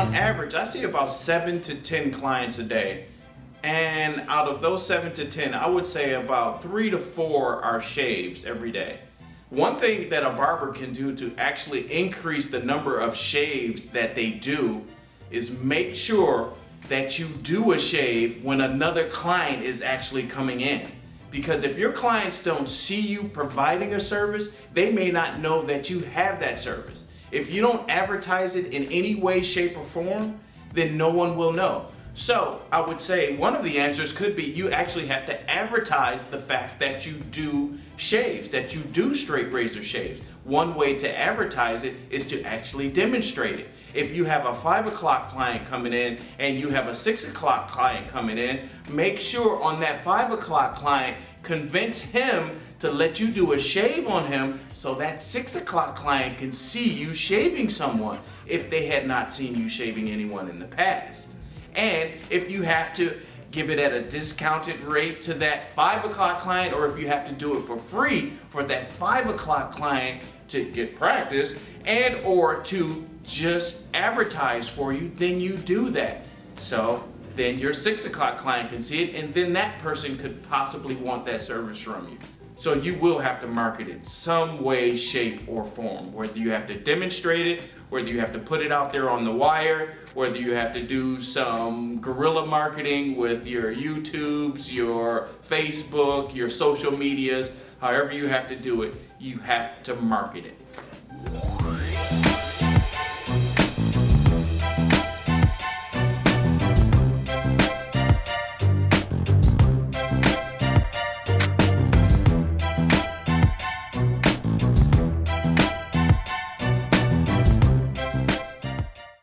on average, I see about seven to 10 clients a day. And out of those seven to 10, I would say about three to four are shaves every day. One thing that a barber can do to actually increase the number of shaves that they do is make sure that you do a shave when another client is actually coming in. Because if your clients don't see you providing a service, they may not know that you have that service. If you don't advertise it in any way, shape, or form, then no one will know. So I would say one of the answers could be you actually have to advertise the fact that you do shaves, that you do straight razor shaves. One way to advertise it is to actually demonstrate it. If you have a five o'clock client coming in and you have a six o'clock client coming in, make sure on that five o'clock client, convince him to let you do a shave on him so that six o'clock client can see you shaving someone if they had not seen you shaving anyone in the past. And if you have to give it at a discounted rate to that five o'clock client or if you have to do it for free for that five o'clock client to get practice and or to just advertise for you, then you do that. So then your six o'clock client can see it and then that person could possibly want that service from you. So you will have to market it some way, shape, or form. Whether you have to demonstrate it, whether you have to put it out there on the wire, whether you have to do some guerrilla marketing with your YouTubes, your Facebook, your social medias, however you have to do it, you have to market it.